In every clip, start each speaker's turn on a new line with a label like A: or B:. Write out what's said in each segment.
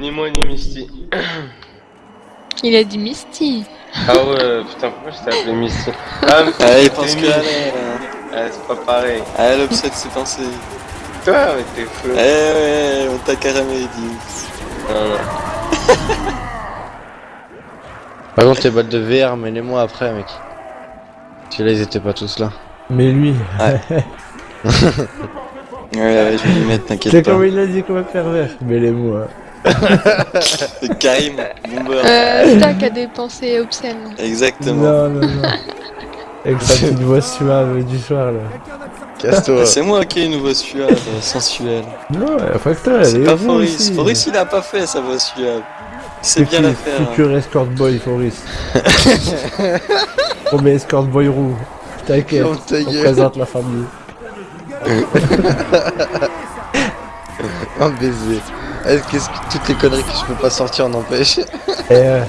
A: Ni moi ni Misty.
B: Il a dit Misty.
A: Ah ouais, putain, pourquoi je t'ai appelé Misty Ah, mais
C: Ah, il pense que.
A: Ah, c'est pas pareil.
C: Ah, l'upset s'est pensé.
A: Toi, mais t'es fou.
C: Eh ouais, on t'a carrément dit.
A: Non, non.
D: Par contre, les balles de VR, mais les mois après, mec. Parce que là, ils étaient pas tous là.
E: Mais lui,
C: Ouais, ouais, je vais lui mettre, t'inquiète
E: c'est
C: pas.
E: comme il a dit qu'on va faire vert.
C: C'est Karim, bomber.
B: Euh, Stack a des pensées obscènes.
C: Exactement.
E: Non, non, non. Avec sa petite voix suave du soir là.
D: Casse-toi.
C: C'est moi qui ai une voix suave, sensuelle.
E: Non, facteur, elle
C: C'est
E: est
C: pas
E: vous
C: Foris. Foris, il a pas fait sa voix suave. Il sait bien la faire. hein.
E: Futur escort boy, Foris. Premier escort boy roux. T'inquiète, on présente la famille.
D: Un baiser. Est-ce qu'est-ce que toutes les conneries que je peux pas sortir en empêche
E: Et euh...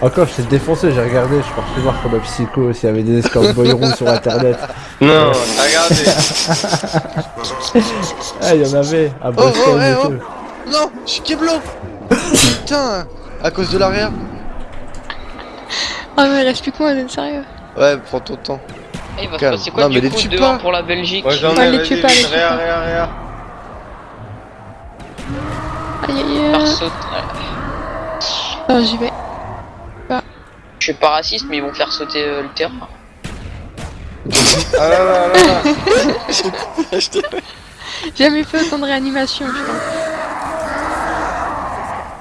E: Encore, je t'ai défoncé, j'ai regardé, je suis parti voir comme un psycho s'il y avait des escorts boy roux sur internet.
A: Non, t'as regardé.
E: Ah, il y en avait à
D: Oh,
E: Boston
D: oh,
E: et
D: eh,
E: tout.
D: Non, je suis Keblo Putain À cause de l'arrière
B: Ah mais reste plus que moi, vous êtes sérieux
D: Ouais, prends ton temps.
F: Eh, il va se passer quoi
D: Non, mais
F: du
D: les
F: coup
D: tue
F: dehors
D: pas.
F: pour la Belgique
A: j'en
B: Ouais,
A: ai,
B: les tue pas, les tue pas. Aïe euh, j'y vais. Bah.
F: Je suis pas raciste, mais ils vont faire sauter euh, le terrain.
C: J'ai
B: Jamais fait autant de réanimation, je.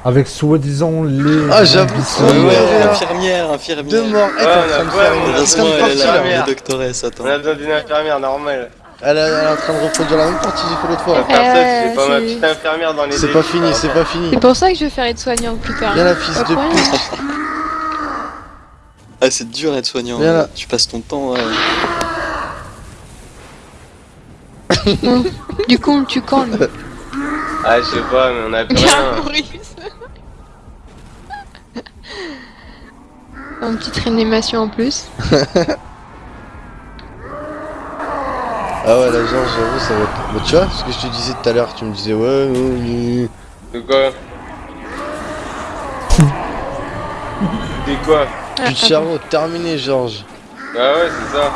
E: Avec soi-disant les.
D: Ah, j'avoue, ouais,
C: ouais, infirmière, infirmière.
D: Deux morts,
A: ouais, on a besoin d'une infirmière, normale.
D: Elle, est- elle est en train de reproduire la même partie que j'ai fait l'autre fois.
A: faire ça,
B: Euh,
A: tu fais pas ma
B: c'est-
A: petite infirmière dans les
D: C'est
A: défis,
D: pas fini, c'est pas fini.
B: C'est pour ça que je vais faire aide-soignante plus tard.
D: Viens la fils de pute.
C: Ah, c'est dur d'être soignant.
D: Viens là.
C: Tu passes ton temps. ouais.
B: Du coup, on le tue quand lui
A: Ah, je sais pas, mais on a plus rien.
B: Maurice. Une petite réanimation en plus.
D: Ah ouais, là, genre, j'avoue, ça va être. Bah, tu vois, ce que je te disais tout à l'heure, tu me disais, ouais, non, non.
A: De quoi Des quoi
B: Ah,
D: de cerveau, terminé, Georges.
A: Bah ouais, c'est ça.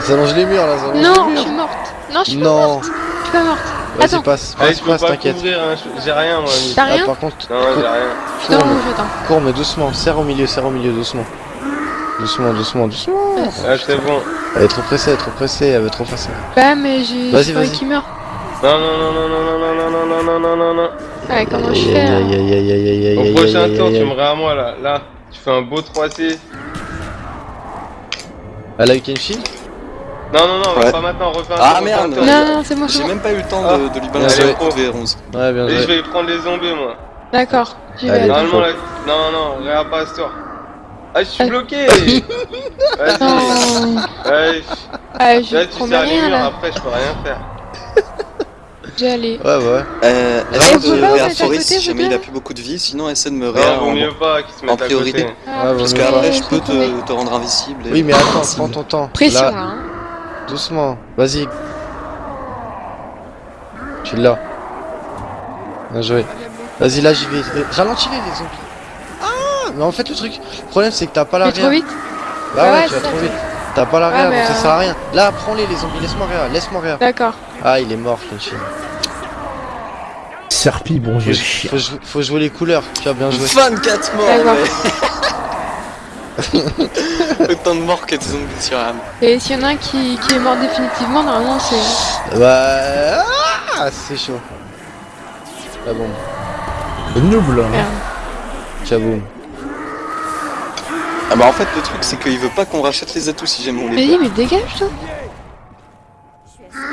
D: Ça longe les murs là, ça longe
B: Non,
D: les
B: je
D: murs.
B: suis morte. Non, je suis pas
D: Non,
B: morte. Je suis pas morte.
D: vas-y,
B: Attends.
D: passe,
A: Allez,
D: passe, passe,
A: pas
D: t'inquiète.
A: hein, j'ai rien moi.
B: T'as
D: Ah,
B: rien
D: par contre,
A: Non, j'ai rien.
B: Je suis dans le attends.
D: cours, mais doucement, serre au milieu, serre au milieu, doucement. Doucement, doucement, doucement.
A: Ah, c'est bon.
D: Elle est trop pressée, elle est trop pressée, elle veut trop faire ça.
B: Bah, mais j'ai. J'ai pas qu'il meurt.
A: Non, non, non, non, non, non, non, non, non, non, non, non, non, non.
B: Ouais, comment je
D: Aïe,
B: fais
D: aïe,
B: là
D: aïe, aïe, aïe, aïe, aïe,
A: Au prochain tour, tu me à moi là. Là, tu fais un beau 3C.
D: Elle a eu Kenshin
A: Non, non, non, pas maintenant, on refait un
C: Ah, merde.
A: refais.
B: Non, non, c'est moi,
C: J'ai même pas eu le temps
A: Ah.
C: de, lui balancer de V11.
D: Ouais, bien
A: Et je
D: joué.
A: vais prendre les zombies moi.
B: D'accord, j'y vais.
A: Normalement, là. Non, non, regarde pas ce tour. Ah, je suis bloqué Vas-y. Ouais,
B: Ah, je
A: là, tu sers les murs, après, je peux rien faire.
B: J'ai allé.
D: Ouais, ouais.
C: Euh, essaie de
B: là, vous
C: réa
B: êtes à
C: Foris
B: côté,
C: si jamais il a plus beaucoup de vie, sinon essaie de me réa
A: Non, vaut
C: en-
A: mieux pas qu'ils se mettent
C: en priorité.
A: à côté.
B: Ah,
C: Parce qu'après je peux te, te rendre invisible. et-
D: Oui, mais attends, prends ton temps.
B: Pression hein.
D: doucement. Vas-y. Tu l'as. Bien joué. Vas-y, là, j'y vais. Ralentis-les, les zombies. Ah Mais en fait, le truc, le problème, c'est que t'as pas
B: vais trop
D: l'arrière.
B: vite
D: Bah
B: Ah
D: ouais,
B: ouais,
D: tu vas trop vite. T'as pas l'arrière,
B: Ouais, mais,
D: donc ça
B: euh,
D: sert à rien. Là, prends-les, les zombies. Laisse-moi rien, laisse-moi rien.
B: D'accord.
D: Ah, il est mort, Kenshin.
E: Serpi, bon
D: Faut,
E: chien.
D: faut faut jouer les couleurs. Tu as bien joué.
C: 24 morts mais- Autant de morts que de zombies sur âme.
B: Et s'il y en a un qui, qui est mort définitivement, normalement c'est.
D: Bah. Ah, c'est chaud. La bombe.
E: Le noob là.
C: Ah bah en fait le truc c'est qu'il veut pas qu'on rachète les atouts si jamais on les
B: Vas-y, mais dégage toi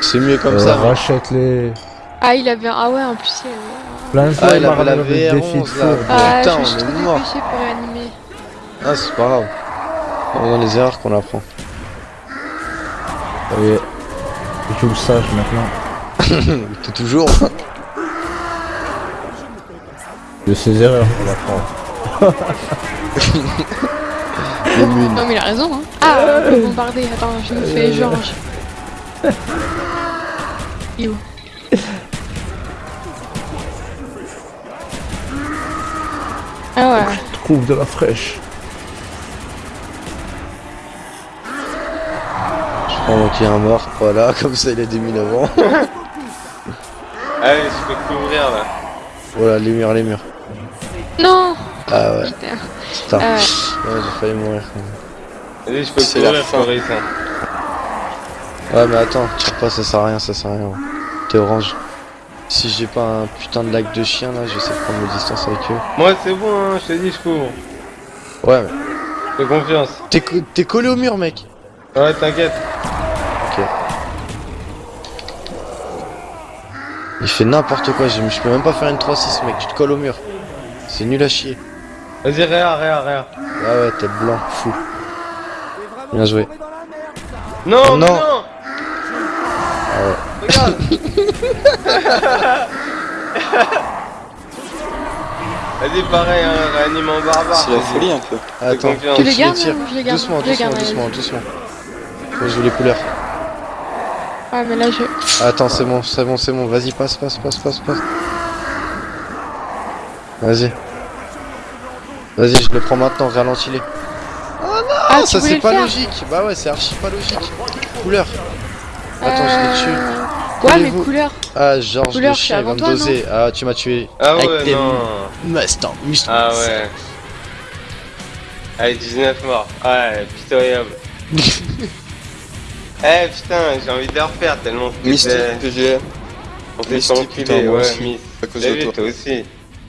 D: C'est mieux comme
E: Euh,
D: ça.
E: Rachète les.
B: Ah, il avait. Ah ouais, en plus il avait.
E: Plein de fois,
D: Ah,
E: il
D: avait la
E: ramené des défis de
D: VR11
E: fou.
D: là.
B: Ah,
D: Putain,
B: je
D: on
B: suis
D: est
B: trop
D: mort.
B: dépêché pour réanimer.
D: Ah, c'est pas grave. C'est dans les erreurs qu'on apprend.
E: Ça y est. Je joue le sage maintenant.
D: T'es toujours.
E: De ses erreurs, on apprend.
B: Non mais il a raison hein. Ah, on peut bombarder, attends, je me fais euh. Georges. Il Ah ouais.
E: Je trouve de la fraîche.
D: Je prends qu'il y a un mort, voilà, comme ça il est des mines avant.
A: Allez, je peux couvrir là.
D: Voilà, les murs, les murs.
B: Non
D: ah ouais,
B: Putain. Ah ouais.
D: Ouais, j'ai failli mourir.
A: Vas-y, je peux
C: C'est la fin.
A: Hein.
D: Ouais, mais attends, tire pas, ça sert à rien, ça sert à rien. T'es orange. Si j'ai pas un putain de lac de chien là, j'essaie de prendre mes distances avec eux.
A: Moi, c'est bon, hein, je t'ai dit, je couvre.
D: Ouais, mais
A: Fais confiance.
D: t'es co- t'es collé au mur, mec.
A: Ouais, t'inquiète.
D: Il fait n'importe quoi, je, je peux même pas faire une 3-6, mec, tu te colles au mur. C'est nul à chier.
A: Vas-y, réa, réa, réa.
D: Ah ouais, tête blanc, fou. Bien joué.
A: Non,
D: Oh
A: mais
D: non.
A: non Regarde Vas-y, pareil, hein, réanime en barbare.
C: C'est la folie un peu.
D: Attends.
B: Tu les gardes
D: tire.
B: ou je les garde
D: Doucement, doucement, doucement, doucement. Faut jouer les couleurs.
B: Ouais, mais là, je...
D: Attends, c'est bon, c'est bon, c'est bon. Vas-y, passe, passe, passe, passe, passe. Vas-y. Vas-y, je le prends maintenant, ralentis-les.
B: Ah,
D: ça
B: tu voulais
D: c'est pas logique. Bah ouais, c'est archi pas logique. Couleur. Attends, je l'ai tué.
B: Euh, Ouais, mais
D: Collez-vous.
B: couleur.
D: Ah, Georges
B: Couleur,
D: le
B: je suis
D: chien, il va
B: avant
D: me
B: toi,
D: doser. Ah, tu m'as tué.
A: Ah
D: Avec
A: ouais,
D: tes
A: non.
D: Mustang, Mustang.
A: Ah ouais. Allez, 19 morts. Ouais, pitoyable. Eh putain, j'ai envie de le refaire tellement que
C: Mystique, PGR,
A: On s'est
C: Mystique,
A: enculé,
C: putain, moi
A: ouais,
C: à cause de toi
A: aussi.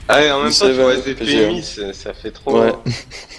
A: Ah ouais, en même temps,
C: PGR.
A: Miss, ça fait trop.
C: Ouais.